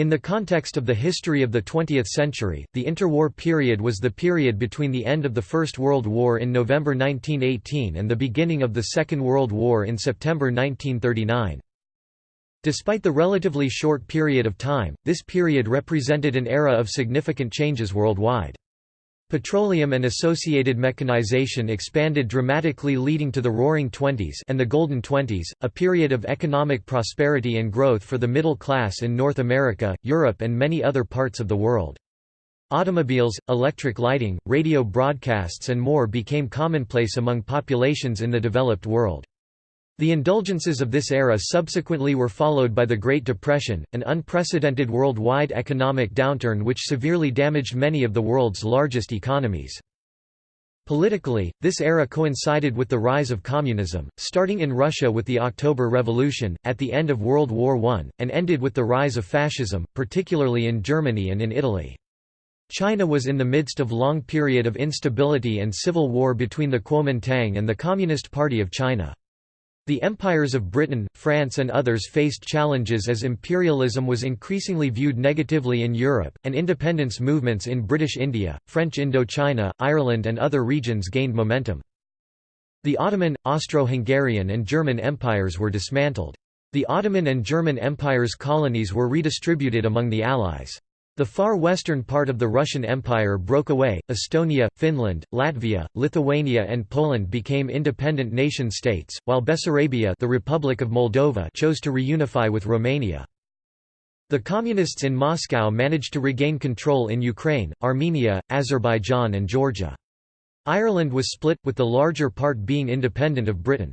In the context of the history of the 20th century, the interwar period was the period between the end of the First World War in November 1918 and the beginning of the Second World War in September 1939. Despite the relatively short period of time, this period represented an era of significant changes worldwide. Petroleum and associated mechanization expanded dramatically leading to the Roaring Twenties and the Golden Twenties, a period of economic prosperity and growth for the middle class in North America, Europe and many other parts of the world. Automobiles, electric lighting, radio broadcasts and more became commonplace among populations in the developed world. The indulgences of this era subsequently were followed by the Great Depression, an unprecedented worldwide economic downturn which severely damaged many of the world's largest economies. Politically, this era coincided with the rise of communism, starting in Russia with the October Revolution, at the end of World War I, and ended with the rise of fascism, particularly in Germany and in Italy. China was in the midst of a long period of instability and civil war between the Kuomintang and the Communist Party of China. The empires of Britain, France and others faced challenges as imperialism was increasingly viewed negatively in Europe, and independence movements in British India, French Indochina, Ireland and other regions gained momentum. The Ottoman, Austro-Hungarian and German empires were dismantled. The Ottoman and German Empire's colonies were redistributed among the Allies. The far western part of the Russian Empire broke away, Estonia, Finland, Latvia, Lithuania and Poland became independent nation-states, while Bessarabia the Republic of Moldova chose to reunify with Romania. The Communists in Moscow managed to regain control in Ukraine, Armenia, Azerbaijan and Georgia. Ireland was split, with the larger part being independent of Britain.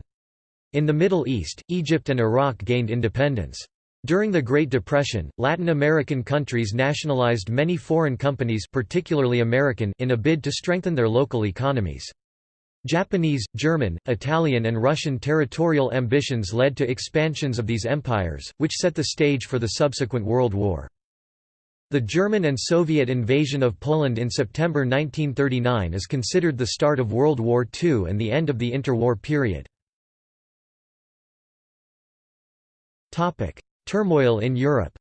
In the Middle East, Egypt and Iraq gained independence. During the Great Depression, Latin American countries nationalized many foreign companies particularly American in a bid to strengthen their local economies. Japanese, German, Italian and Russian territorial ambitions led to expansions of these empires, which set the stage for the subsequent World War. The German and Soviet invasion of Poland in September 1939 is considered the start of World War II and the end of the interwar period. Turmoil in Europe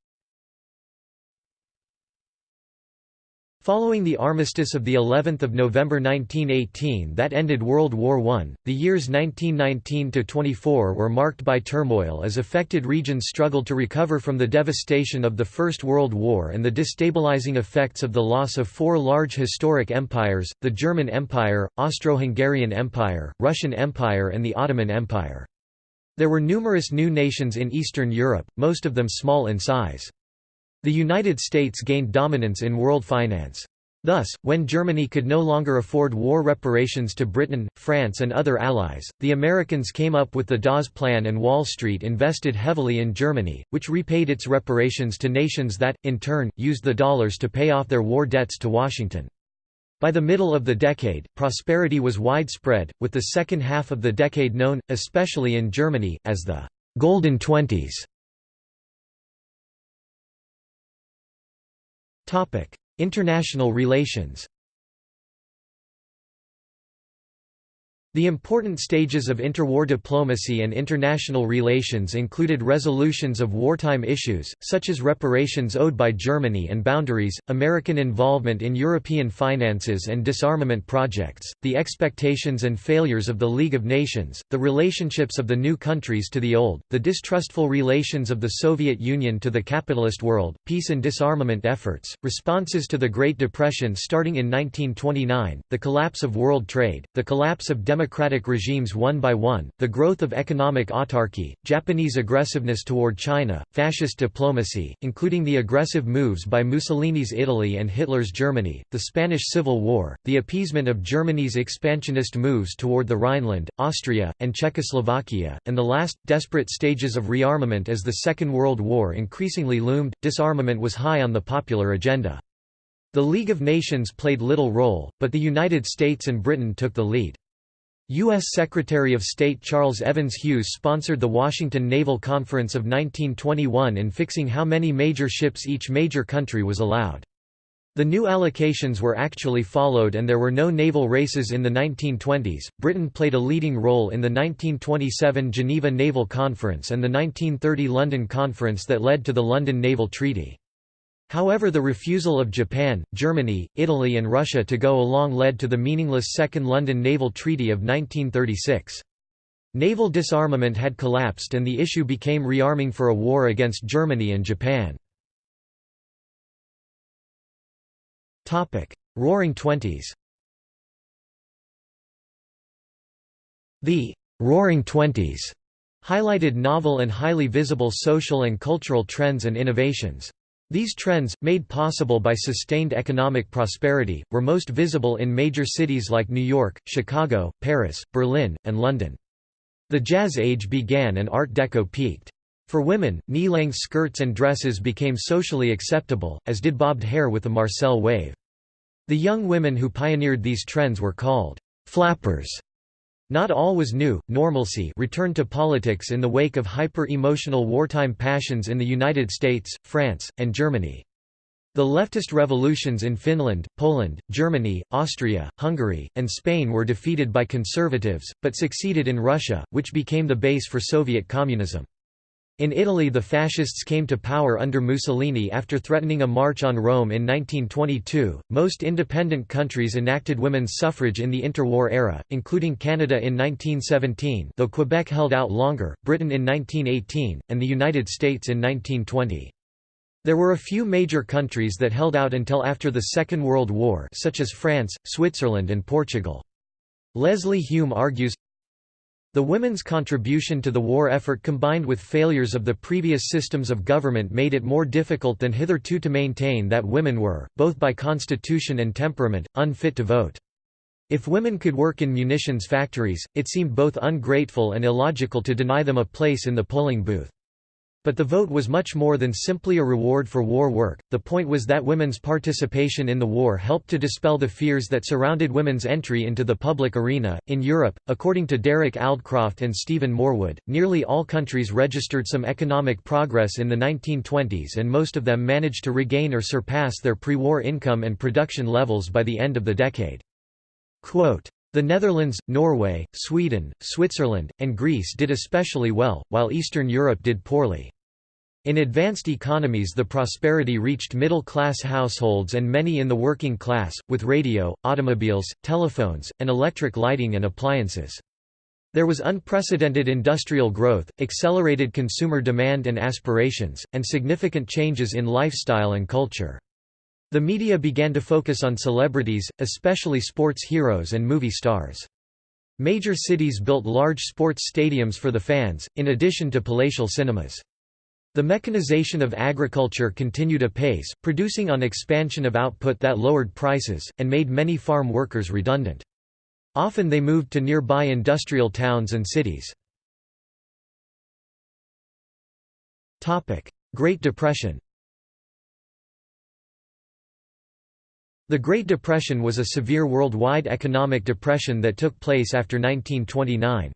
Following the armistice of the 11th of November 1918 that ended World War I, the years 1919 to 24 were marked by turmoil as affected regions struggled to recover from the devastation of the First World War and the destabilizing effects of the loss of four large historic empires: the German Empire, Austro-Hungarian Empire, Russian Empire and the Ottoman Empire. There were numerous new nations in Eastern Europe, most of them small in size. The United States gained dominance in world finance. Thus, when Germany could no longer afford war reparations to Britain, France and other allies, the Americans came up with the Dawes Plan and Wall Street invested heavily in Germany, which repaid its reparations to nations that, in turn, used the dollars to pay off their war debts to Washington. By the middle of the decade, prosperity was widespread, with the second half of the decade known, especially in Germany, as the «Golden Twenties». International relations The important stages of interwar diplomacy and international relations included resolutions of wartime issues, such as reparations owed by Germany and boundaries, American involvement in European finances and disarmament projects, the expectations and failures of the League of Nations, the relationships of the new countries to the old, the distrustful relations of the Soviet Union to the capitalist world, peace and disarmament efforts, responses to the Great Depression starting in 1929, the collapse of world trade, the collapse of democratic democratic regimes one by one, the growth of economic autarky, Japanese aggressiveness toward China, fascist diplomacy, including the aggressive moves by Mussolini's Italy and Hitler's Germany, the Spanish Civil War, the appeasement of Germany's expansionist moves toward the Rhineland, Austria, and Czechoslovakia, and the last, desperate stages of rearmament as the Second World War increasingly loomed, disarmament was high on the popular agenda. The League of Nations played little role, but the United States and Britain took the lead. U.S. Secretary of State Charles Evans Hughes sponsored the Washington Naval Conference of 1921 in fixing how many major ships each major country was allowed. The new allocations were actually followed and there were no naval races in the 1920s. Britain played a leading role in the 1927 Geneva Naval Conference and the 1930 London Conference that led to the London Naval Treaty. However the refusal of Japan, Germany, Italy and Russia to go along led to the meaningless Second London Naval Treaty of 1936. Naval disarmament had collapsed and the issue became rearming for a war against Germany and Japan. Roaring Twenties The «Roaring Twenties» highlighted novel and highly visible social and cultural trends and innovations. These trends, made possible by sustained economic prosperity, were most visible in major cities like New York, Chicago, Paris, Berlin, and London. The Jazz Age began and Art Deco peaked. For women, knee-length skirts and dresses became socially acceptable, as did bobbed hair with the Marcel wave. The young women who pioneered these trends were called «flappers». Not all was new, normalcy returned to politics in the wake of hyper-emotional wartime passions in the United States, France, and Germany. The leftist revolutions in Finland, Poland, Germany, Austria, Hungary, and Spain were defeated by conservatives, but succeeded in Russia, which became the base for Soviet communism. In Italy the fascists came to power under Mussolini after threatening a march on Rome in 1922. Most independent countries enacted women's suffrage in the interwar era, including Canada in 1917, though Quebec held out longer, Britain in 1918, and the United States in 1920. There were a few major countries that held out until after the Second World War such as France, Switzerland and Portugal. Leslie Hume argues, the women's contribution to the war effort combined with failures of the previous systems of government made it more difficult than hitherto to maintain that women were, both by constitution and temperament, unfit to vote. If women could work in munitions factories, it seemed both ungrateful and illogical to deny them a place in the polling booth. But the vote was much more than simply a reward for war work, the point was that women's participation in the war helped to dispel the fears that surrounded women's entry into the public arena. In Europe, according to Derek Aldcroft and Stephen Morewood, nearly all countries registered some economic progress in the 1920s and most of them managed to regain or surpass their pre war income and production levels by the end of the decade. Quote, the Netherlands, Norway, Sweden, Switzerland, and Greece did especially well, while Eastern Europe did poorly. In advanced economies the prosperity reached middle-class households and many in the working class, with radio, automobiles, telephones, and electric lighting and appliances. There was unprecedented industrial growth, accelerated consumer demand and aspirations, and significant changes in lifestyle and culture. The media began to focus on celebrities, especially sports heroes and movie stars. Major cities built large sports stadiums for the fans, in addition to palatial cinemas. The mechanization of agriculture continued apace, producing on expansion of output that lowered prices, and made many farm workers redundant. Often they moved to nearby industrial towns and cities. Great Depression The Great Depression was a severe worldwide economic depression that took place after 1929.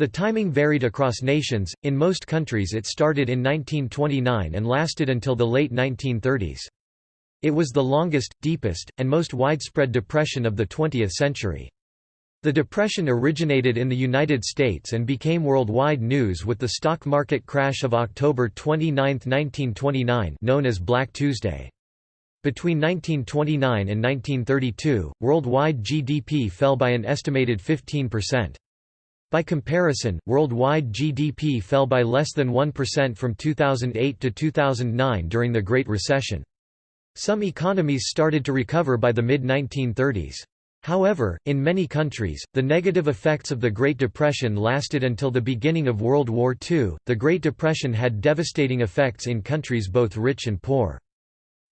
The timing varied across nations, in most countries it started in 1929 and lasted until the late 1930s. It was the longest, deepest, and most widespread depression of the 20th century. The depression originated in the United States and became worldwide news with the stock market crash of October 29, 1929 known as Black Tuesday. Between 1929 and 1932, worldwide GDP fell by an estimated 15%. By comparison, worldwide GDP fell by less than 1% from 2008 to 2009 during the Great Recession. Some economies started to recover by the mid-1930s. However, in many countries, the negative effects of the Great Depression lasted until the beginning of World War II. The Great Depression had devastating effects in countries both rich and poor.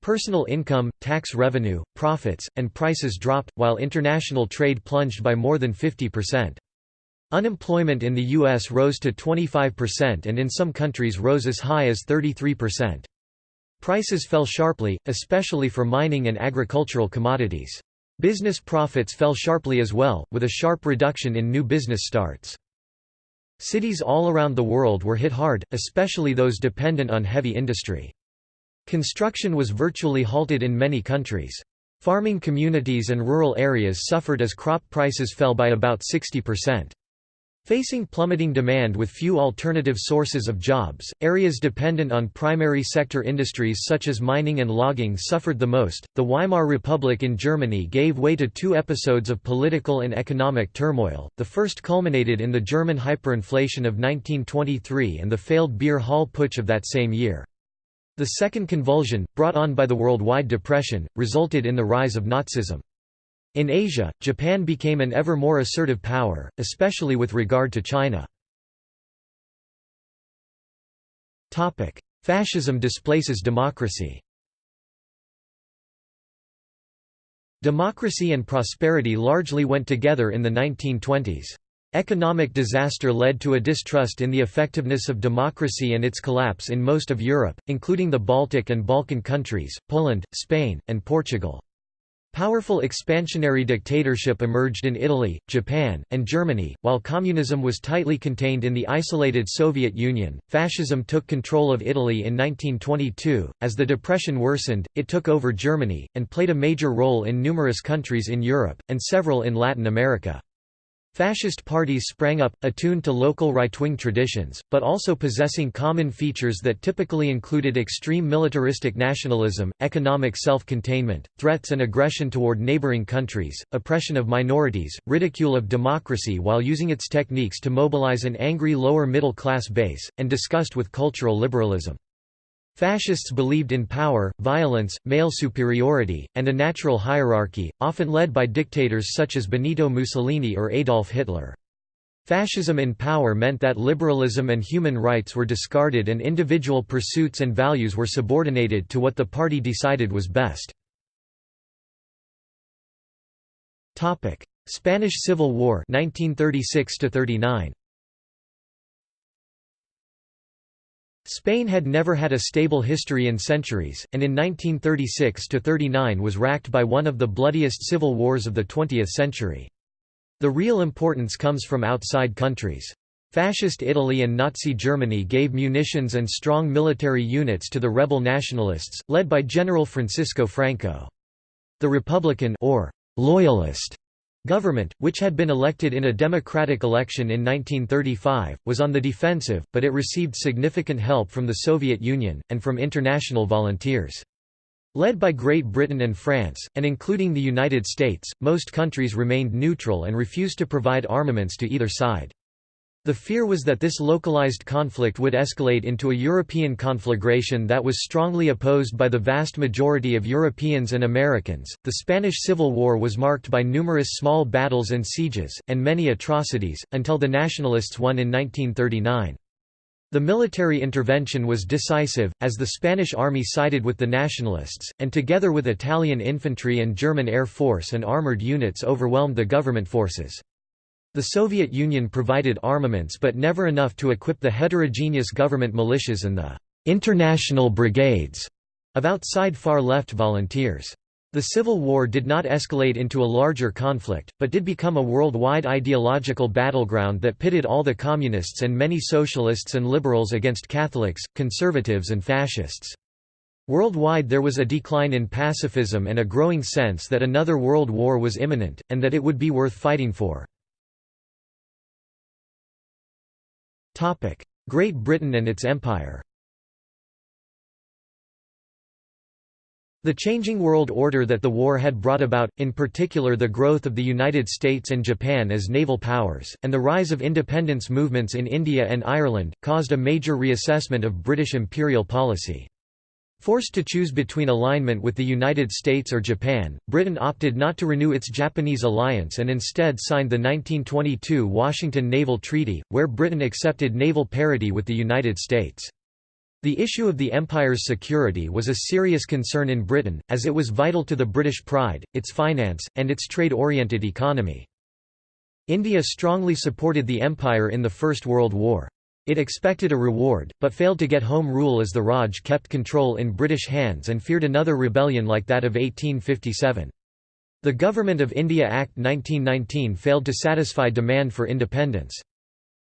Personal income, tax revenue, profits, and prices dropped, while international trade plunged by more than 50%. Unemployment in the U.S. rose to 25% and in some countries rose as high as 33%. Prices fell sharply, especially for mining and agricultural commodities. Business profits fell sharply as well, with a sharp reduction in new business starts. Cities all around the world were hit hard, especially those dependent on heavy industry. Construction was virtually halted in many countries. Farming communities and rural areas suffered as crop prices fell by about 60%. Facing plummeting demand with few alternative sources of jobs, areas dependent on primary sector industries such as mining and logging suffered the most. The Weimar Republic in Germany gave way to two episodes of political and economic turmoil. The first culminated in the German hyperinflation of 1923 and the failed beer hall putsch of that same year. The second convulsion, brought on by the worldwide depression, resulted in the rise of Nazism. In Asia, Japan became an ever more assertive power, especially with regard to China. Fascism displaces democracy Democracy and prosperity largely went together in the 1920s. Economic disaster led to a distrust in the effectiveness of democracy and its collapse in most of Europe, including the Baltic and Balkan countries, Poland, Spain, and Portugal. Powerful expansionary dictatorship emerged in Italy, Japan, and Germany, while communism was tightly contained in the isolated Soviet Union. Fascism took control of Italy in 1922. As the Depression worsened, it took over Germany, and played a major role in numerous countries in Europe, and several in Latin America. Fascist parties sprang up, attuned to local right-wing traditions, but also possessing common features that typically included extreme militaristic nationalism, economic self-containment, threats and aggression toward neighboring countries, oppression of minorities, ridicule of democracy while using its techniques to mobilize an angry lower middle class base, and disgust with cultural liberalism. Fascists believed in power, violence, male superiority, and a natural hierarchy, often led by dictators such as Benito Mussolini or Adolf Hitler. Fascism in power meant that liberalism and human rights were discarded and individual pursuits and values were subordinated to what the party decided was best. Spanish Civil War 1936 39 Spain had never had a stable history in centuries, and in 1936–39 was racked by one of the bloodiest civil wars of the 20th century. The real importance comes from outside countries. Fascist Italy and Nazi Germany gave munitions and strong military units to the rebel nationalists, led by General Francisco Franco. The Republican or Loyalist Government, which had been elected in a democratic election in 1935, was on the defensive, but it received significant help from the Soviet Union, and from international volunteers. Led by Great Britain and France, and including the United States, most countries remained neutral and refused to provide armaments to either side. The fear was that this localized conflict would escalate into a European conflagration that was strongly opposed by the vast majority of Europeans and Americans. The Spanish Civil War was marked by numerous small battles and sieges, and many atrocities, until the Nationalists won in 1939. The military intervention was decisive, as the Spanish army sided with the Nationalists, and together with Italian infantry and German air force and armoured units overwhelmed the government forces. The Soviet Union provided armaments but never enough to equip the heterogeneous government militias and the «international brigades» of outside far-left volunteers. The Civil War did not escalate into a larger conflict, but did become a worldwide ideological battleground that pitted all the communists and many socialists and liberals against Catholics, conservatives and fascists. Worldwide there was a decline in pacifism and a growing sense that another world war was imminent, and that it would be worth fighting for. Great Britain and its empire The changing world order that the war had brought about, in particular the growth of the United States and Japan as naval powers, and the rise of independence movements in India and Ireland, caused a major reassessment of British imperial policy. Forced to choose between alignment with the United States or Japan, Britain opted not to renew its Japanese alliance and instead signed the 1922 Washington Naval Treaty, where Britain accepted naval parity with the United States. The issue of the Empire's security was a serious concern in Britain, as it was vital to the British pride, its finance, and its trade-oriented economy. India strongly supported the Empire in the First World War. It expected a reward, but failed to get home rule as the Raj kept control in British hands and feared another rebellion like that of 1857. The Government of India Act 1919 failed to satisfy demand for independence.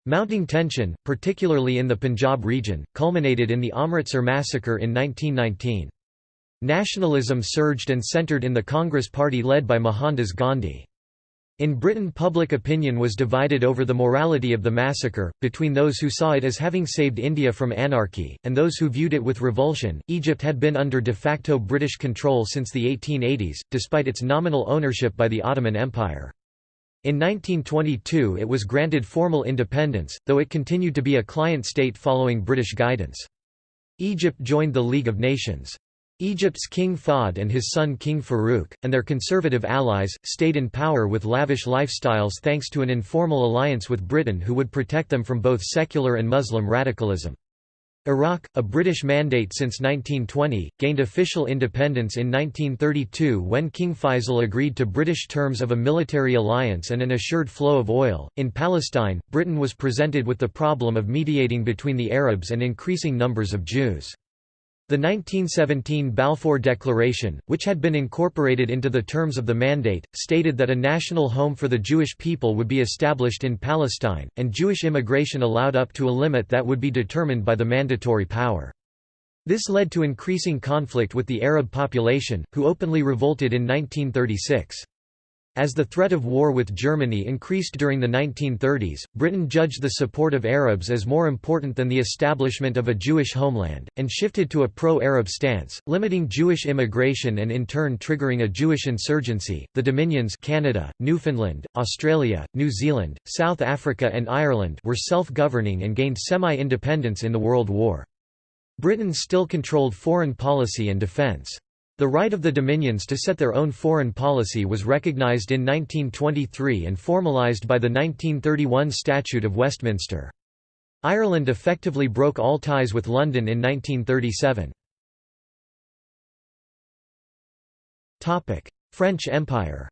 Mounting tension, particularly in the Punjab region, culminated in the Amritsar massacre in 1919. Nationalism surged and centred in the Congress Party led by Mohandas Gandhi. In Britain public opinion was divided over the morality of the massacre, between those who saw it as having saved India from anarchy, and those who viewed it with revulsion. Egypt had been under de facto British control since the 1880s, despite its nominal ownership by the Ottoman Empire. In 1922 it was granted formal independence, though it continued to be a client state following British guidance. Egypt joined the League of Nations. Egypt's King Fuad and his son King Farouk, and their conservative allies, stayed in power with lavish lifestyles thanks to an informal alliance with Britain who would protect them from both secular and Muslim radicalism. Iraq, a British mandate since 1920, gained official independence in 1932 when King Faisal agreed to British terms of a military alliance and an assured flow of oil. In Palestine, Britain was presented with the problem of mediating between the Arabs and increasing numbers of Jews. The 1917 Balfour Declaration, which had been incorporated into the terms of the Mandate, stated that a national home for the Jewish people would be established in Palestine, and Jewish immigration allowed up to a limit that would be determined by the mandatory power. This led to increasing conflict with the Arab population, who openly revolted in 1936. As the threat of war with Germany increased during the 1930s, Britain judged the support of Arabs as more important than the establishment of a Jewish homeland, and shifted to a pro-Arab stance, limiting Jewish immigration and in turn triggering a Jewish insurgency. The Dominions Canada, Newfoundland, Australia, New Zealand, South Africa and Ireland were self-governing and gained semi-independence in the World War. Britain still controlled foreign policy and defence. The right of the Dominions to set their own foreign policy was recognised in 1923 and formalised by the 1931 Statute of Westminster. Ireland effectively broke all ties with London in 1937. French Empire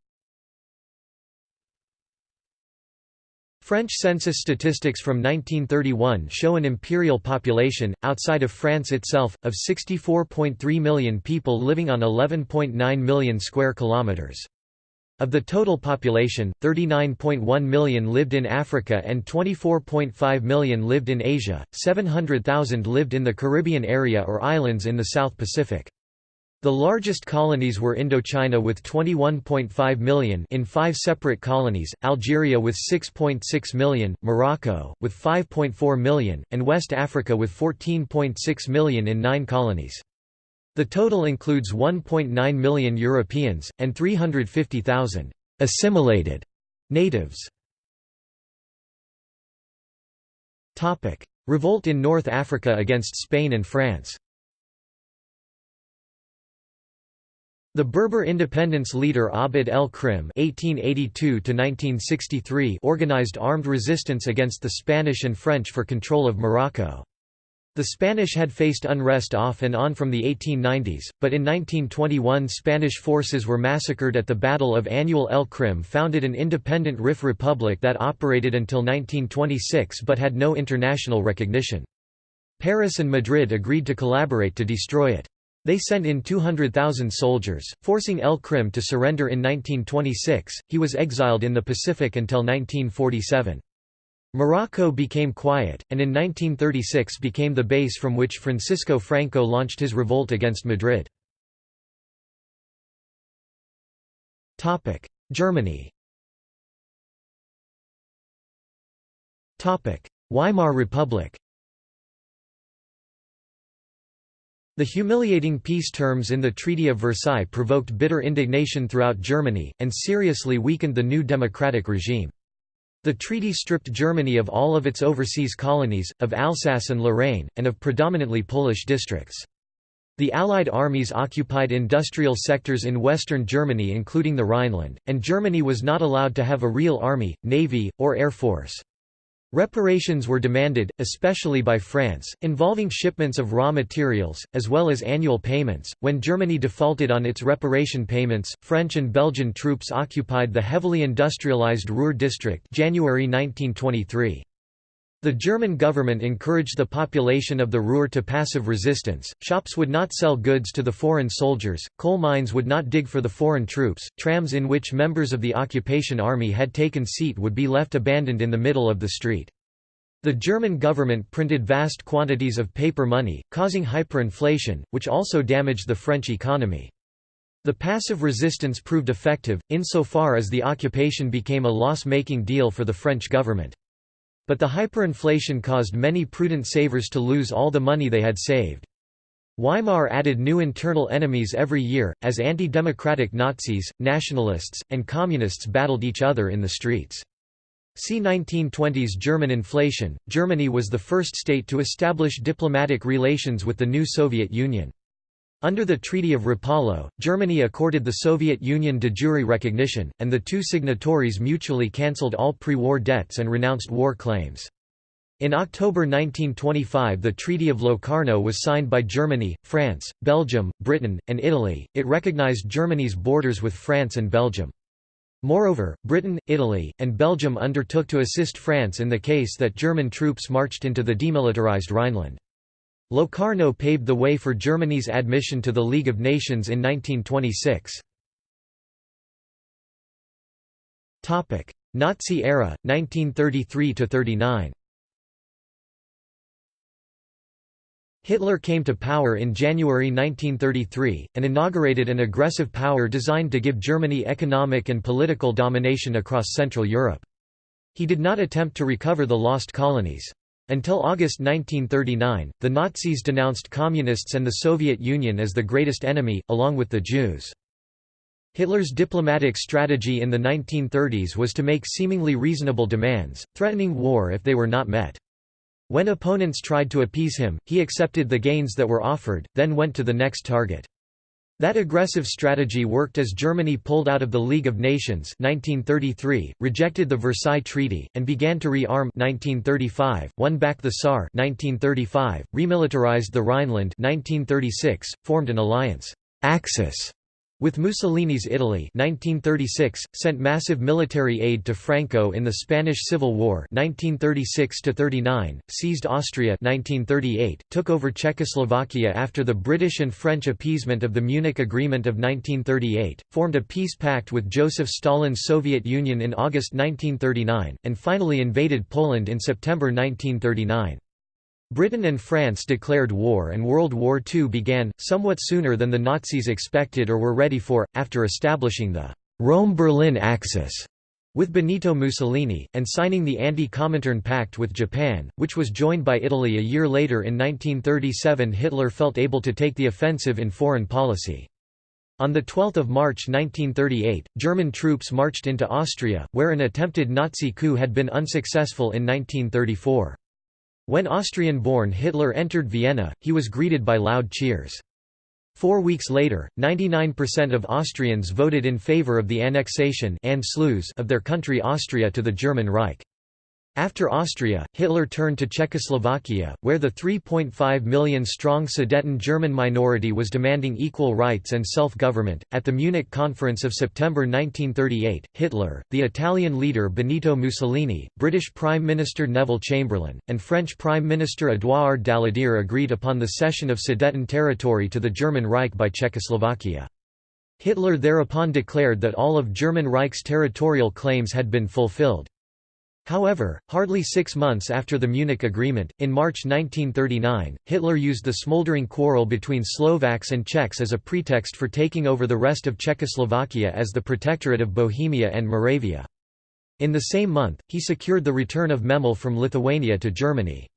French census statistics from 1931 show an imperial population, outside of France itself, of 64.3 million people living on 11.9 million square kilometres. Of the total population, 39.1 million lived in Africa and 24.5 million lived in Asia, 700,000 lived in the Caribbean area or islands in the South Pacific. The largest colonies were Indochina with 21.5 million in five separate colonies, Algeria with 6.6 million, Morocco, with 5.4 million, and West Africa with 14.6 million in nine colonies. The total includes 1.9 million Europeans, and 350,000 assimilated natives. Revolt in North Africa against Spain and France The Berber independence leader Abd el-Krim organized armed resistance against the Spanish and French for control of Morocco. The Spanish had faced unrest off and on from the 1890s, but in 1921 Spanish forces were massacred at the Battle of Annual el Krim founded an independent Rif republic that operated until 1926 but had no international recognition. Paris and Madrid agreed to collaborate to destroy it. They sent in 200,000 soldiers, forcing El Krim to surrender in 1926. He was exiled in the Pacific until 1947. Morocco became quiet, and in 1936 became the base from which Francisco Franco launched his revolt against Madrid. Germany Weimar Republic The humiliating peace terms in the Treaty of Versailles provoked bitter indignation throughout Germany, and seriously weakened the new democratic regime. The treaty stripped Germany of all of its overseas colonies, of Alsace and Lorraine, and of predominantly Polish districts. The Allied armies occupied industrial sectors in western Germany including the Rhineland, and Germany was not allowed to have a real army, navy, or air force. Reparations were demanded, especially by France, involving shipments of raw materials, as well as annual payments. When Germany defaulted on its reparation payments, French and Belgian troops occupied the heavily industrialized Ruhr district January 1923. The German government encouraged the population of the Ruhr to passive resistance, shops would not sell goods to the foreign soldiers, coal mines would not dig for the foreign troops, trams in which members of the occupation army had taken seat would be left abandoned in the middle of the street. The German government printed vast quantities of paper money, causing hyperinflation, which also damaged the French economy. The passive resistance proved effective, insofar as the occupation became a loss-making deal for the French government. But the hyperinflation caused many prudent savers to lose all the money they had saved. Weimar added new internal enemies every year, as anti-democratic Nazis, nationalists, and communists battled each other in the streets. See 1920s German inflation. Germany was the first state to establish diplomatic relations with the new Soviet Union. Under the Treaty of Rapallo, Germany accorded the Soviet Union de jure recognition, and the two signatories mutually cancelled all pre-war debts and renounced war claims. In October 1925 the Treaty of Locarno was signed by Germany, France, Belgium, Britain, and Italy, it recognized Germany's borders with France and Belgium. Moreover, Britain, Italy, and Belgium undertook to assist France in the case that German troops marched into the demilitarized Rhineland. Locarno paved the way for Germany's admission to the League of Nations in 1926. Nazi era, 1933–39 Hitler came to power in January 1933, and inaugurated an aggressive power designed to give Germany economic and political domination across Central Europe. He did not attempt to recover the lost colonies. Until August 1939, the Nazis denounced Communists and the Soviet Union as the greatest enemy, along with the Jews. Hitler's diplomatic strategy in the 1930s was to make seemingly reasonable demands, threatening war if they were not met. When opponents tried to appease him, he accepted the gains that were offered, then went to the next target. That aggressive strategy worked as Germany pulled out of the League of Nations 1933, rejected the Versailles Treaty, and began to re-arm 1935, won back the Saar 1935, remilitarized the Rhineland 1936, formed an alliance. Axis with Mussolini's Italy 1936, sent massive military aid to Franco in the Spanish Civil War 1936–39, seized Austria 1938, took over Czechoslovakia after the British and French appeasement of the Munich Agreement of 1938, formed a peace pact with Joseph Stalin's Soviet Union in August 1939, and finally invaded Poland in September 1939. Britain and France declared war and World War II began, somewhat sooner than the Nazis expected or were ready for, after establishing the Rome-Berlin Axis with Benito Mussolini, and signing the Anti-Comintern Pact with Japan, which was joined by Italy a year later in 1937 Hitler felt able to take the offensive in foreign policy. On 12 March 1938, German troops marched into Austria, where an attempted Nazi coup had been unsuccessful in 1934. When Austrian-born Hitler entered Vienna, he was greeted by loud cheers. Four weeks later, 99% of Austrians voted in favor of the annexation of their country Austria to the German Reich. After Austria, Hitler turned to Czechoslovakia, where the 3.5 million strong Sudeten German minority was demanding equal rights and self government. At the Munich Conference of September 1938, Hitler, the Italian leader Benito Mussolini, British Prime Minister Neville Chamberlain, and French Prime Minister Édouard Daladier agreed upon the cession of Sudeten territory to the German Reich by Czechoslovakia. Hitler thereupon declared that all of German Reich's territorial claims had been fulfilled. However, hardly six months after the Munich Agreement, in March 1939, Hitler used the smoldering quarrel between Slovaks and Czechs as a pretext for taking over the rest of Czechoslovakia as the Protectorate of Bohemia and Moravia. In the same month, he secured the return of Memel from Lithuania to Germany.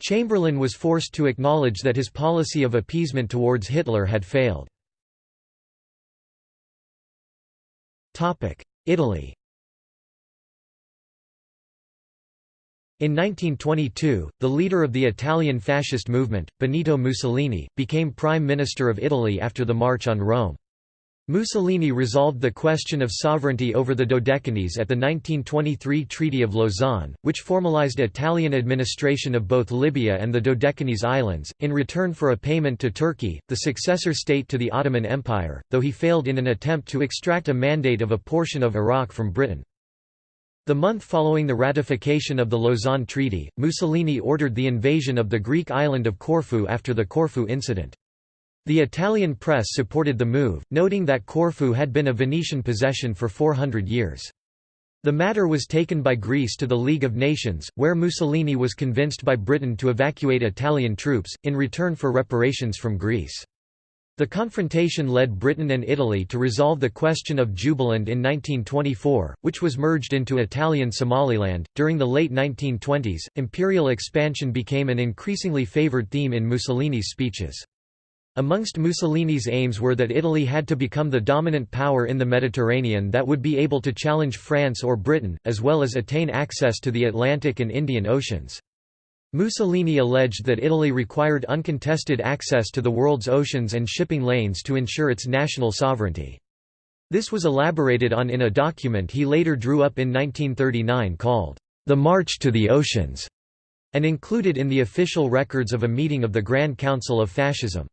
Chamberlain was forced to acknowledge that his policy of appeasement towards Hitler had failed. Italy In 1922, the leader of the Italian fascist movement, Benito Mussolini, became Prime Minister of Italy after the March on Rome. Mussolini resolved the question of sovereignty over the Dodecanese at the 1923 Treaty of Lausanne, which formalized Italian administration of both Libya and the Dodecanese Islands, in return for a payment to Turkey, the successor state to the Ottoman Empire, though he failed in an attempt to extract a mandate of a portion of Iraq from Britain. The month following the ratification of the Lausanne Treaty, Mussolini ordered the invasion of the Greek island of Corfu after the Corfu incident. The Italian press supported the move, noting that Corfu had been a Venetian possession for 400 years. The matter was taken by Greece to the League of Nations, where Mussolini was convinced by Britain to evacuate Italian troops, in return for reparations from Greece. The confrontation led Britain and Italy to resolve the question of Jubaland in 1924, which was merged into Italian Somaliland. During the late 1920s, imperial expansion became an increasingly favored theme in Mussolini's speeches. Amongst Mussolini's aims were that Italy had to become the dominant power in the Mediterranean that would be able to challenge France or Britain, as well as attain access to the Atlantic and Indian Oceans. Mussolini alleged that Italy required uncontested access to the world's oceans and shipping lanes to ensure its national sovereignty. This was elaborated on in a document he later drew up in 1939 called, "'The March to the Oceans' and included in the official records of a meeting of the Grand Council of Fascism.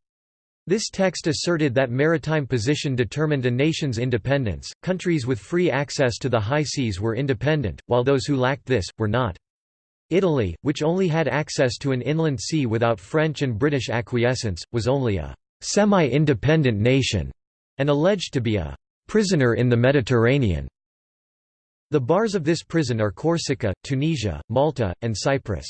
This text asserted that maritime position determined a nation's independence, countries with free access to the high seas were independent, while those who lacked this, were not. Italy, which only had access to an inland sea without French and British acquiescence, was only a «semi-independent nation» and alleged to be a «prisoner in the Mediterranean». The bars of this prison are Corsica, Tunisia, Malta, and Cyprus.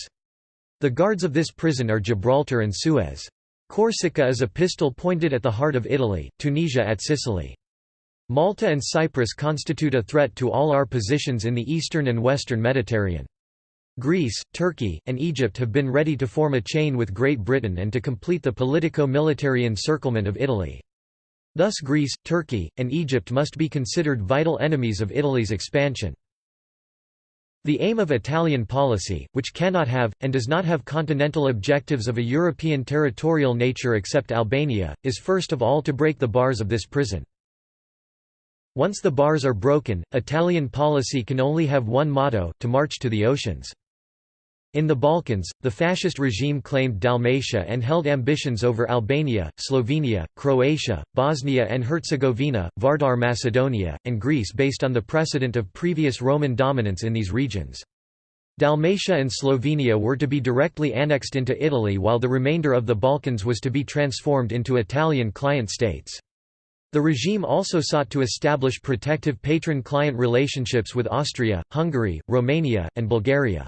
The guards of this prison are Gibraltar and Suez. Corsica is a pistol pointed at the heart of Italy, Tunisia at Sicily. Malta and Cyprus constitute a threat to all our positions in the eastern and western Mediterranean. Greece, Turkey, and Egypt have been ready to form a chain with Great Britain and to complete the politico-military encirclement of Italy. Thus Greece, Turkey, and Egypt must be considered vital enemies of Italy's expansion. The aim of Italian policy, which cannot have, and does not have continental objectives of a European territorial nature except Albania, is first of all to break the bars of this prison. Once the bars are broken, Italian policy can only have one motto, to march to the oceans. In the Balkans, the fascist regime claimed Dalmatia and held ambitions over Albania, Slovenia, Croatia, Bosnia and Herzegovina, Vardar Macedonia, and Greece based on the precedent of previous Roman dominance in these regions. Dalmatia and Slovenia were to be directly annexed into Italy while the remainder of the Balkans was to be transformed into Italian client states. The regime also sought to establish protective patron-client relationships with Austria, Hungary, Romania, and Bulgaria.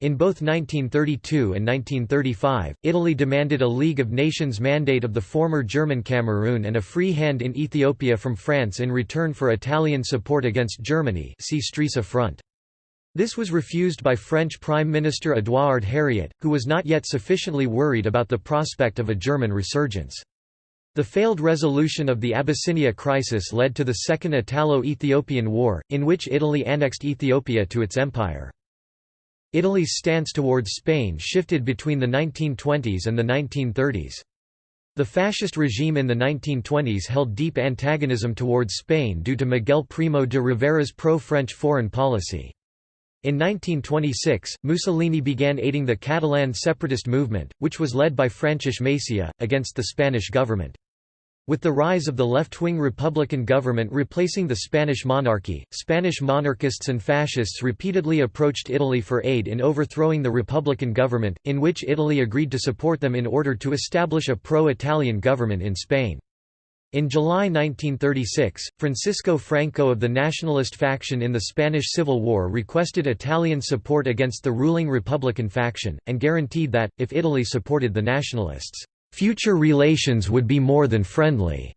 In both 1932 and 1935, Italy demanded a League of Nations mandate of the former German Cameroon and a free hand in Ethiopia from France in return for Italian support against Germany see Stresa Front. This was refused by French Prime Minister Édouard Herriot, who was not yet sufficiently worried about the prospect of a German resurgence. The failed resolution of the Abyssinia crisis led to the Second Italo-Ethiopian War, in which Italy annexed Ethiopia to its empire. Italy's stance towards Spain shifted between the 1920s and the 1930s. The fascist regime in the 1920s held deep antagonism towards Spain due to Miguel Primo de Rivera's pro-French foreign policy. In 1926, Mussolini began aiding the Catalan separatist movement, which was led by Francis Macià, against the Spanish government. With the rise of the left-wing Republican government replacing the Spanish monarchy, Spanish monarchists and fascists repeatedly approached Italy for aid in overthrowing the Republican government, in which Italy agreed to support them in order to establish a pro-Italian government in Spain. In July 1936, Francisco Franco of the nationalist faction in the Spanish Civil War requested Italian support against the ruling Republican faction, and guaranteed that, if Italy supported the nationalists, future relations would be more than friendly,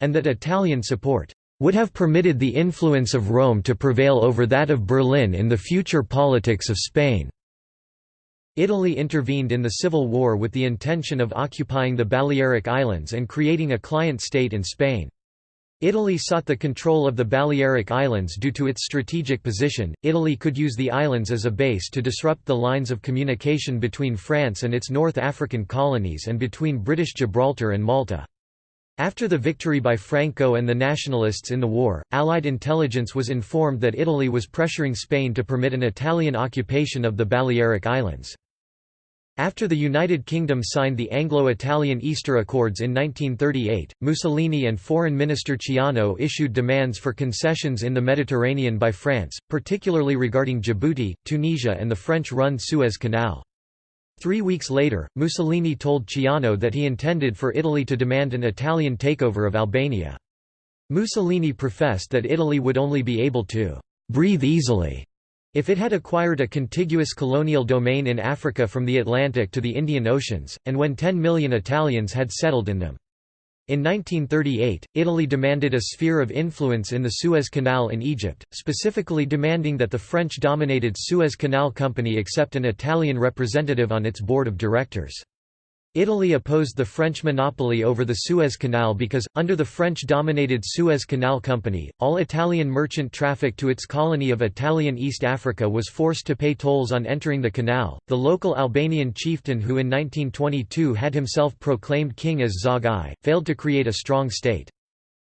and that Italian support would have permitted the influence of Rome to prevail over that of Berlin in the future politics of Spain. Italy intervened in the Civil War with the intention of occupying the Balearic Islands and creating a client state in Spain. Italy sought the control of the Balearic Islands due to its strategic position. Italy could use the islands as a base to disrupt the lines of communication between France and its North African colonies and between British Gibraltar and Malta. After the victory by Franco and the nationalists in the war, Allied intelligence was informed that Italy was pressuring Spain to permit an Italian occupation of the Balearic Islands. After the United Kingdom signed the Anglo-Italian Easter Accords in 1938, Mussolini and Foreign Minister Ciano issued demands for concessions in the Mediterranean by France, particularly regarding Djibouti, Tunisia and the French-run Suez Canal. Three weeks later, Mussolini told Ciano that he intended for Italy to demand an Italian takeover of Albania. Mussolini professed that Italy would only be able to «breathe easily» If it had acquired a contiguous colonial domain in Africa from the Atlantic to the Indian Oceans, and when 10 million Italians had settled in them. In 1938, Italy demanded a sphere of influence in the Suez Canal in Egypt, specifically demanding that the French-dominated Suez Canal Company accept an Italian representative on its board of directors. Italy opposed the French monopoly over the Suez Canal because, under the French-dominated Suez Canal Company, all Italian merchant traffic to its colony of Italian East Africa was forced to pay tolls on entering the canal. The local Albanian chieftain who in 1922 had himself proclaimed king as Zog I, failed to create a strong state.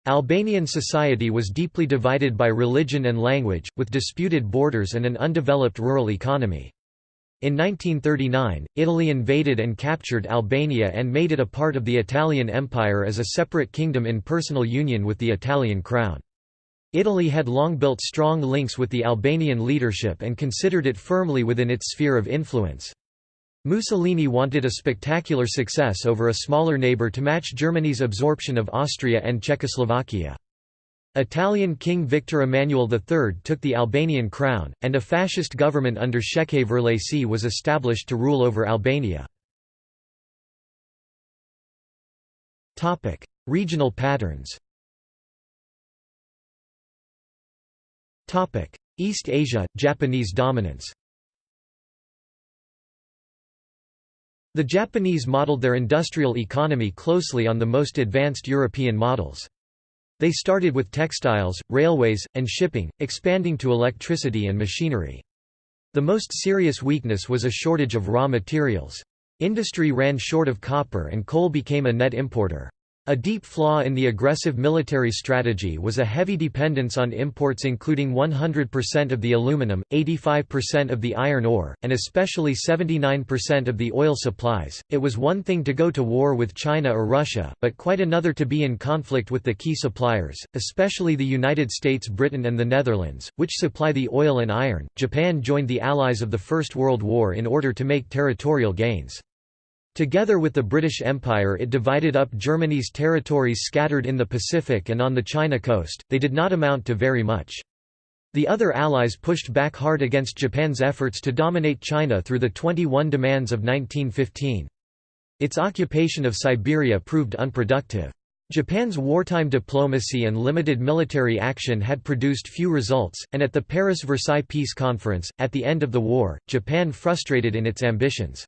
Albanian society was deeply divided by religion and language, with disputed borders and an undeveloped rural economy. In 1939, Italy invaded and captured Albania and made it a part of the Italian Empire as a separate kingdom in personal union with the Italian crown. Italy had long built strong links with the Albanian leadership and considered it firmly within its sphere of influence. Mussolini wanted a spectacular success over a smaller neighbour to match Germany's absorption of Austria and Czechoslovakia. Italian King Victor Emmanuel III took the Albanian crown, and a fascist government under Shefqet Vërlaci was established to rule over Albania. Regional patterns East Asia, Japanese dominance The Japanese modeled their industrial economy closely on the most advanced European models. They started with textiles, railways, and shipping, expanding to electricity and machinery. The most serious weakness was a shortage of raw materials. Industry ran short of copper and coal became a net importer. A deep flaw in the aggressive military strategy was a heavy dependence on imports including 100% of the aluminum, 85% of the iron ore, and especially 79% of the oil supplies. It was one thing to go to war with China or Russia, but quite another to be in conflict with the key suppliers, especially the United States, Britain, and the Netherlands, which supply the oil and iron. Japan joined the Allies of the First World War in order to make territorial gains. Together with the British Empire it divided up Germany's territories scattered in the Pacific and on the China coast, they did not amount to very much. The other allies pushed back hard against Japan's efforts to dominate China through the 21 demands of 1915. Its occupation of Siberia proved unproductive. Japan's wartime diplomacy and limited military action had produced few results, and at the Paris-Versailles Peace Conference, at the end of the war, Japan frustrated in its ambitions.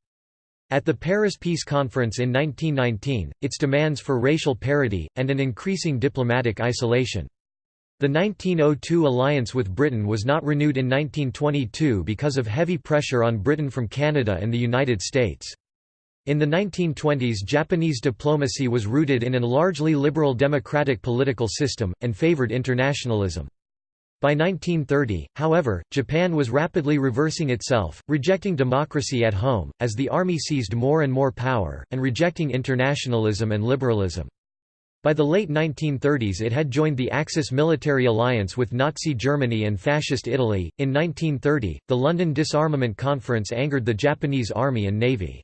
At the Paris Peace Conference in 1919, its demands for racial parity, and an increasing diplomatic isolation. The 1902 alliance with Britain was not renewed in 1922 because of heavy pressure on Britain from Canada and the United States. In the 1920s Japanese diplomacy was rooted in a largely liberal democratic political system, and favored internationalism. By 1930, however, Japan was rapidly reversing itself, rejecting democracy at home, as the army seized more and more power, and rejecting internationalism and liberalism. By the late 1930s it had joined the Axis military alliance with Nazi Germany and Fascist Italy. In 1930, the London Disarmament Conference angered the Japanese Army and Navy.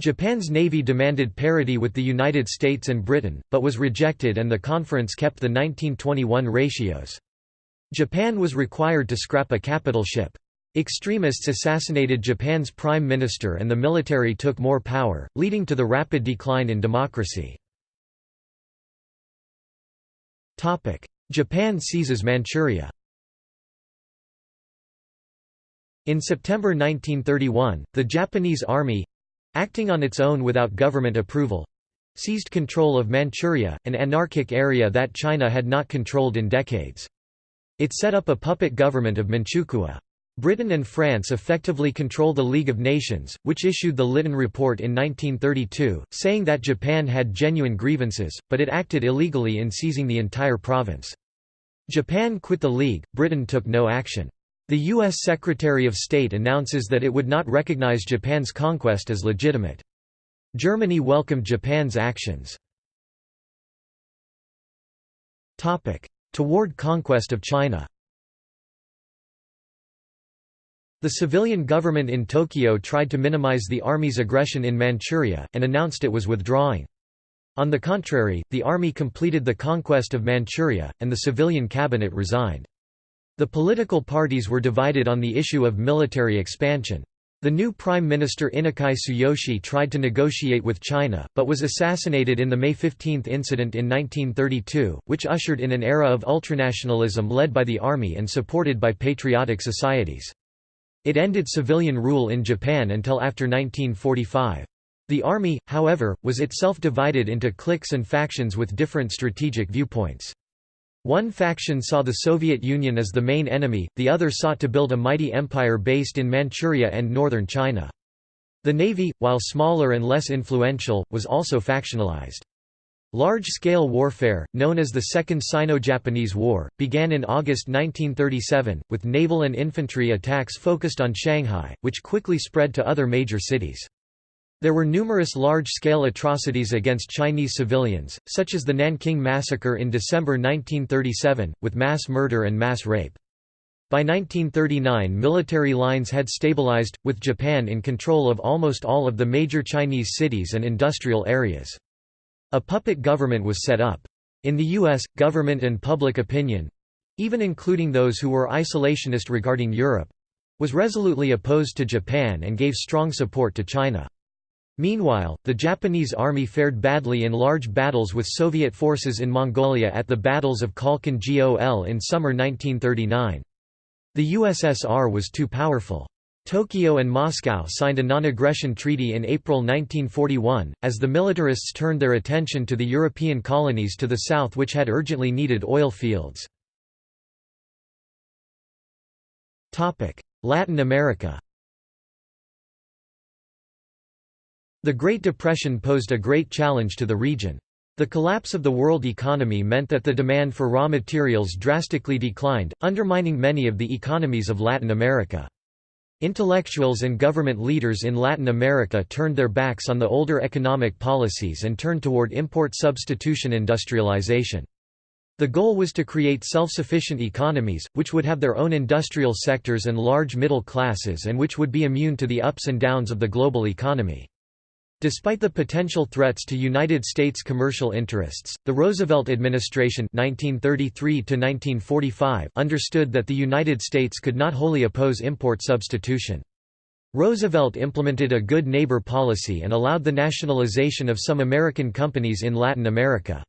Japan's navy demanded parity with the United States and Britain, but was rejected and the conference kept the 1921 ratios. Japan was required to scrap a capital ship. Extremists assassinated Japan's prime minister and the military took more power, leading to the rapid decline in democracy. Japan seizes Manchuria In September 1931, the Japanese army—acting on its own without government approval—seized control of Manchuria, an anarchic area that China had not controlled in decades. It set up a puppet government of Manchukuo. Britain and France effectively control the League of Nations, which issued the Lytton Report in 1932, saying that Japan had genuine grievances, but it acted illegally in seizing the entire province. Japan quit the League, Britain took no action. The U.S. Secretary of State announces that it would not recognize Japan's conquest as legitimate. Germany welcomed Japan's actions. Toward conquest of China The civilian government in Tokyo tried to minimize the army's aggression in Manchuria, and announced it was withdrawing. On the contrary, the army completed the conquest of Manchuria, and the civilian cabinet resigned. The political parties were divided on the issue of military expansion. The new Prime Minister Inukai Tsuyoshi tried to negotiate with China, but was assassinated in the May 15 incident in 1932, which ushered in an era of ultranationalism led by the army and supported by patriotic societies. It ended civilian rule in Japan until after 1945. The army, however, was itself divided into cliques and factions with different strategic viewpoints. One faction saw the Soviet Union as the main enemy, the other sought to build a mighty empire based in Manchuria and northern China. The navy, while smaller and less influential, was also factionalized. Large-scale warfare, known as the Second Sino-Japanese War, began in August 1937, with naval and infantry attacks focused on Shanghai, which quickly spread to other major cities. There were numerous large-scale atrocities against Chinese civilians, such as the Nanking Massacre in December 1937, with mass murder and mass rape. By 1939 military lines had stabilized, with Japan in control of almost all of the major Chinese cities and industrial areas. A puppet government was set up. In the U.S., government and public opinion—even including those who were isolationist regarding Europe—was resolutely opposed to Japan and gave strong support to China. Meanwhile, the Japanese army fared badly in large battles with Soviet forces in Mongolia at the battles of Khalkhin Gol in summer 1939. The USSR was too powerful. Tokyo and Moscow signed a non-aggression treaty in April 1941, as the militarists turned their attention to the European colonies to the south which had urgently needed oil fields. Latin America The Great Depression posed a great challenge to the region. The collapse of the world economy meant that the demand for raw materials drastically declined, undermining many of the economies of Latin America. Intellectuals and government leaders in Latin America turned their backs on the older economic policies and turned toward import substitution industrialization. The goal was to create self-sufficient economies, which would have their own industrial sectors and large middle classes and which would be immune to the ups and downs of the global economy. Despite the potential threats to United States commercial interests, the Roosevelt administration 1933 understood that the United States could not wholly oppose import substitution. Roosevelt implemented a good neighbor policy and allowed the nationalization of some American companies in Latin America.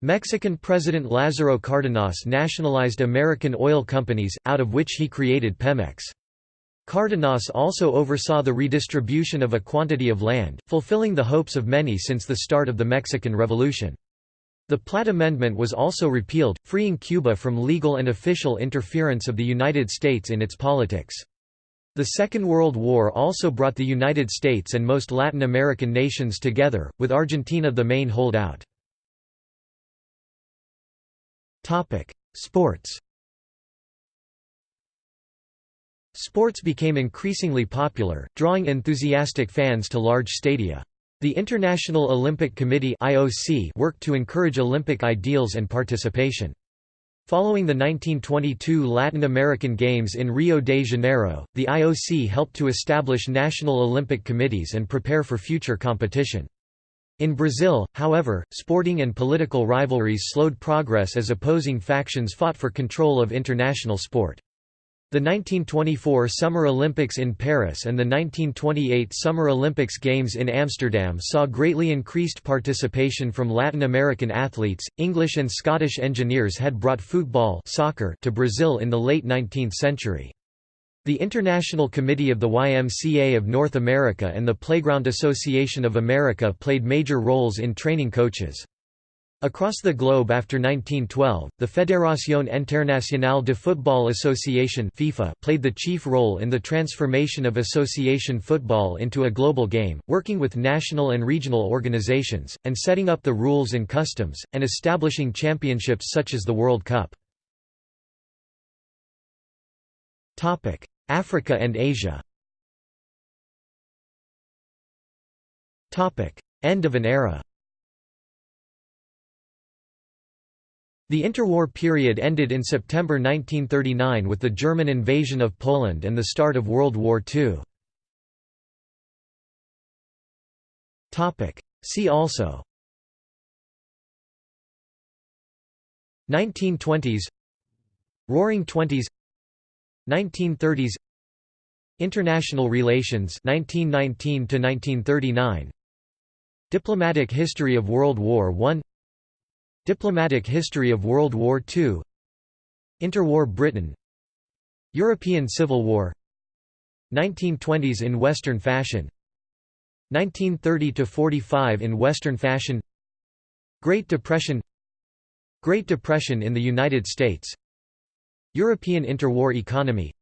Mexican President Lázaro Cárdenas nationalized American oil companies, out of which he created Pemex. Cárdenas also oversaw the redistribution of a quantity of land, fulfilling the hopes of many since the start of the Mexican Revolution. The Platt Amendment was also repealed, freeing Cuba from legal and official interference of the United States in its politics. The Second World War also brought the United States and most Latin American nations together, with Argentina the main holdout. Sports Sports became increasingly popular, drawing enthusiastic fans to large stadia. The International Olympic Committee (IOC) worked to encourage Olympic ideals and participation. Following the 1922 Latin American Games in Rio de Janeiro, the IOC helped to establish national Olympic committees and prepare for future competition. In Brazil, however, sporting and political rivalries slowed progress as opposing factions fought for control of international sport. The 1924 Summer Olympics in Paris and the 1928 Summer Olympics Games in Amsterdam saw greatly increased participation from Latin American athletes. English and Scottish engineers had brought football soccer to Brazil in the late 19th century. The International Committee of the YMCA of North America and the Playground Association of America played major roles in training coaches. Across the globe after 1912, the Fédération Internationale de Football Association FIFA played the chief role in the transformation of association football into a global game, working with national and regional organizations, and setting up the rules and customs, and establishing championships such as the World Cup. Africa and Asia End of an era The interwar period ended in September 1939 with the German invasion of Poland and the start of World War II. See also 1920s Roaring Twenties 1930s International Relations 1919 to 1939 Diplomatic History of World War I Diplomatic History of World War II Interwar Britain European Civil War 1920s in Western fashion 1930–45 in Western fashion Great Depression Great Depression in the United States European interwar economy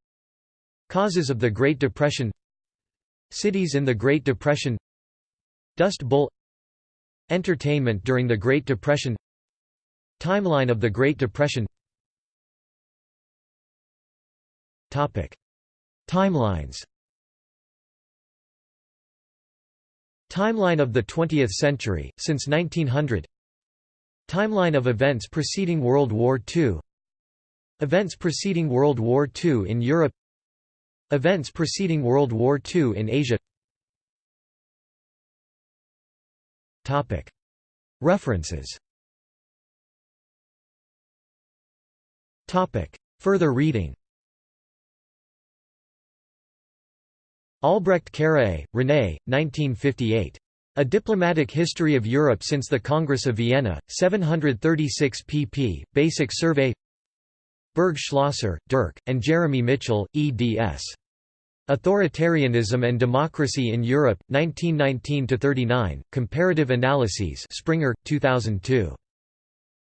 Causes of the Great Depression Cities in the Great Depression Dust Bowl Entertainment during the Great Depression Timeline of the Great Depression. Topic. Timelines. Timeline of the 20th century, since 1900 Timeline of events preceding World War II Events preceding World War II in Europe. Events preceding World War II in Asia. References Further reading Albrecht Carrié, René, 1958. A Diplomatic History of Europe since the Congress of Vienna, 736 pp. Basic Survey Berg Schlosser, Dirk, and Jeremy Mitchell, eds. Authoritarianism and Democracy in Europe, 1919–39, Comparative Analyses Springer, 2002.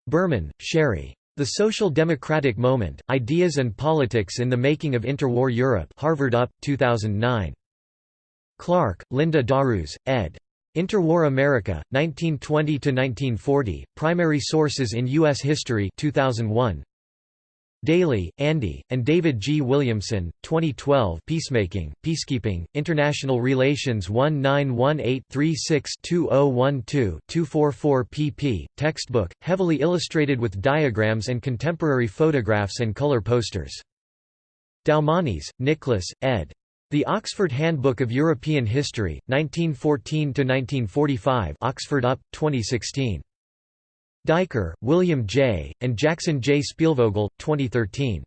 Berman, Sherry. The Social Democratic Moment, Ideas and Politics in the Making of Interwar Europe Harvard UP, 2009. Clark, Linda Darus, ed. Interwar America, 1920–1940, Primary Sources in U.S. History 2001. Dailey, Andy, and David G. Williamson, 2012 Peacemaking, Peacekeeping, International Relations 1918-36-2012-244 pp. Textbook, heavily illustrated with diagrams and contemporary photographs and color posters. Doumanis, Nicholas, ed. The Oxford Handbook of European History, 1914–1945 Oxford UP, 2016. Duiker, William J., and Jackson J. Spielvogel, 2013.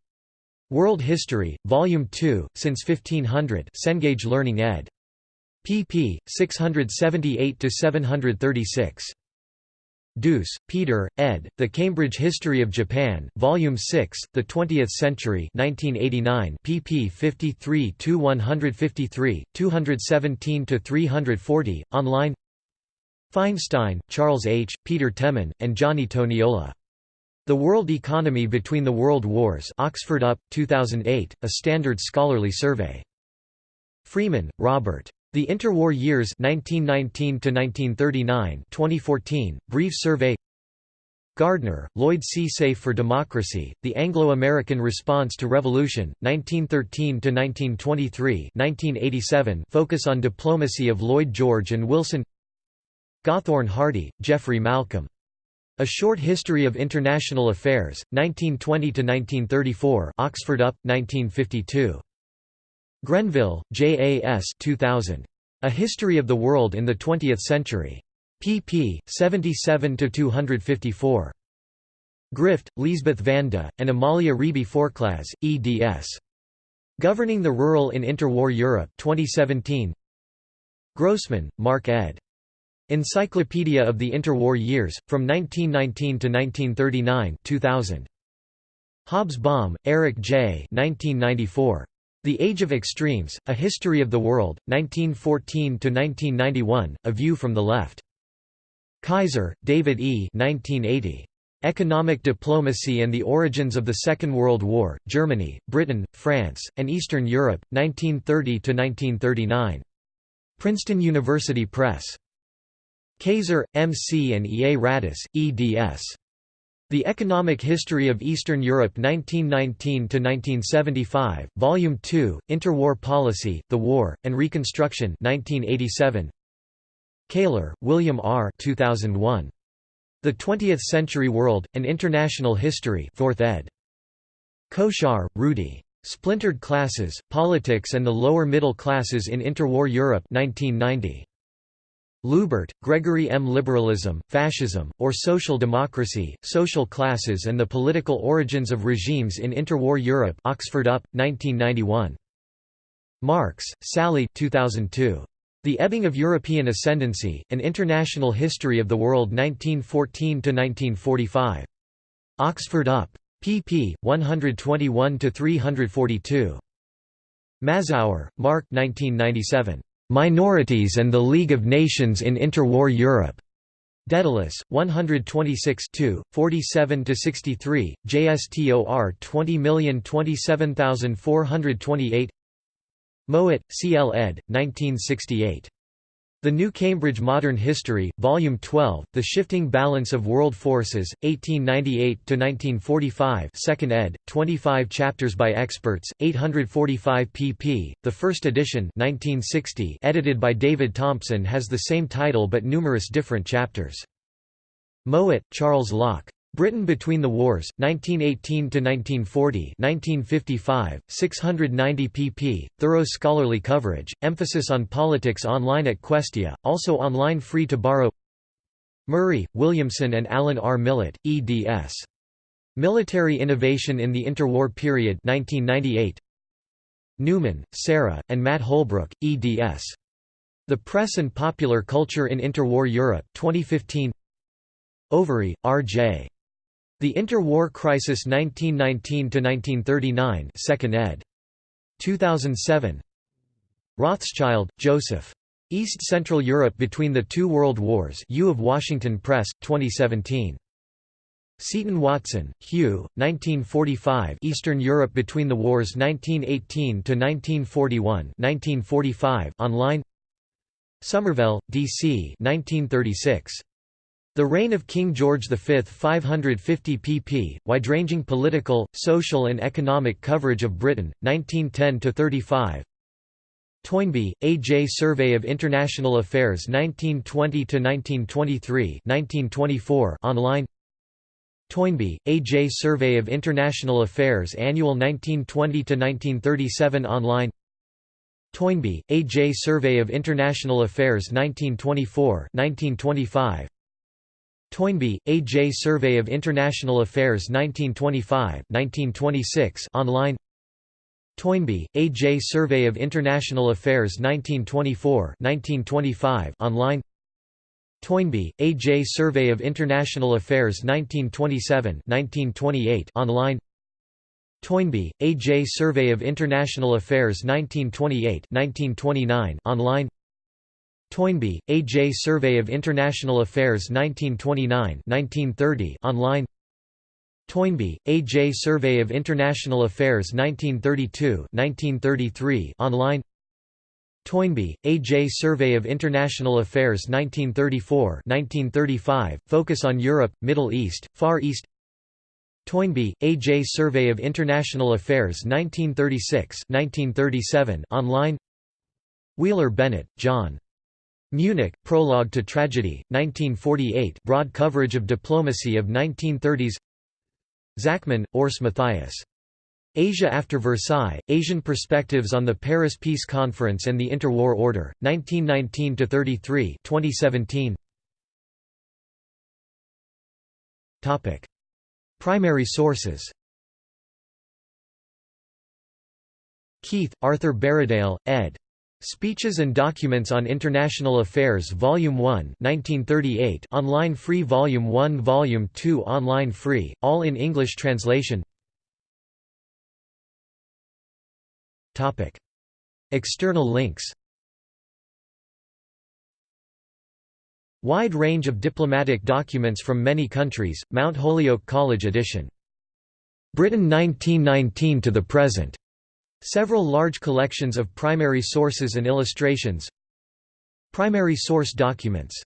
World History, Volume 2, Since 1500 Cengage Learning ed. pp. 678–736. Duus, Peter, ed., The Cambridge History of Japan, Volume 6, The Twentieth Century 1989, pp 53–153, 217–340, online Feinstein, Charles H., Peter Temin, and Gianni Toniolo. The World Economy Between the World Wars Oxford UP, 2008, a standard scholarly survey. Freeman, Robert. The Interwar Years 1919 2014, Brief Survey Gardner, Lloyd C. Safe for Democracy, The Anglo-American Response to Revolution, 1913–1923 Focus on Diplomacy of Lloyd George and Wilson Gathorne Hardy, Geoffrey Malcolm. A Short History of International Affairs, 1920–1934 Oxford UP, 1952. Grenville, J. A. S. 2000. A History of the World in the Twentieth Century. pp. 77–254. Grift, Liesbeth Vanda, and Amalia Ribi Forclaz, eds. Governing the Rural in Interwar Europe 2017. Grossman, Mark ed. Encyclopedia of the Interwar Years, from 1919 to 1939 2000. Hobsbawm, Eric J. 1994. The Age of Extremes, A History of the World, 1914–1991, A View from the Left. Kaiser, David E. 1980. Economic Diplomacy and the Origins of the Second World War, Germany, Britain, France, and Eastern Europe, 1930–1939. Princeton University Press. Kaiser, M. C. and E. A. Radice, eds. The Economic History of Eastern Europe 1919–1975, Volume 2, Interwar Policy, The War, and Reconstruction 1987. Keylor, William R. 2001. The Twentieth Century World, An International History 4th ed. Koshar, Rudy. Splintered Classes, Politics and the Lower Middle Classes in Interwar Europe 1990. Luebbert, Gregory M. Liberalism, Fascism, or Social Democracy, Social Classes and the Political Origins of Regimes in Interwar Europe Oxford UP, 1991. Marks, Sally 2002. The Ebbing of European Ascendancy, An International History of the World 1914–1945. Oxford UP. pp. 121–342. Mazower, Mark 1997. Minorities and the League of Nations in Interwar Europe. Daedalus, 126 47–63, JSTOR 20027428 Mowat, C. L. ed. 1968. The New Cambridge Modern History, Volume 12, The Shifting Balance of World Forces, 1898–1945 2nd ed., 25 chapters by experts, 845 pp. The first edition 1960 edited by David Thomson has the same title but numerous different chapters. Mowat, Charles Locke. Britain Between the Wars, 1918 to 1940 1955, 690 pp. Thorough scholarly coverage, emphasis on politics online at Questia, also online free to borrow Murray, Williamson and Alan R. Millett, eds. Military Innovation in the Interwar Period 1998. Newman, Sarah, and Matt Houlbrook, eds. The Press and Popular Culture in Interwar Europe 2015. Overy, R.J. The Interwar Crisis 1919–1939 2nd ed. 2007 Rothschild, Joseph. East Central Europe Between the Two World Wars U of Washington Press, 2017. Seton Watson, Hugh, 1945 Eastern Europe Between the Wars 1918–1941 1945 online Somerville, D.C. 1936. The Reign of King George V 550 pp. Wide-ranging political, social and economic coverage of Britain, 1910–35 Toynbee, A. J. Survey of International Affairs 1920–1923 1924 online Toynbee, A. J. Survey of International Affairs Annual 1920–1937 online Toynbee, A. J. Survey of International Affairs 1924 1925 Toynbee, A. J. Survey of International Affairs 1925 1926 online Toynbee, A. J. Survey of International Affairs 1924 1925 online Toynbee, A. J. Survey of International Affairs 1927 1928 online Toynbee, A. J. Survey of International Affairs 1928 1929 online Toynbee, A. J. Survey of International Affairs 1929 1930 online Toynbee, A. J. Survey of International Affairs 1932 1933 online Toynbee, A. J. Survey of International Affairs 1934 1935, focus on Europe, Middle East, Far East Toynbee, A. J. Survey of International Affairs 1936 1937 online Wheeler Bennett, John. Munich, Prologue to Tragedy, 1948 broad coverage of diplomacy of 1930s Zachmann, Urs Matthias. Asia after Versailles, Asian Perspectives on the Paris Peace Conference and the Interwar Order, 1919–33 2017. Primary sources Keith, Arthur Berriedale, ed. Speeches and Documents on International Affairs Volume 1 1938 online free Volume 1 Volume 2 online free, all in English translation External links Wide range of diplomatic documents from many countries, Mount Holyoke College edition. Britain 1919 to the present. Several large collections of primary sources and illustrations Primary source documents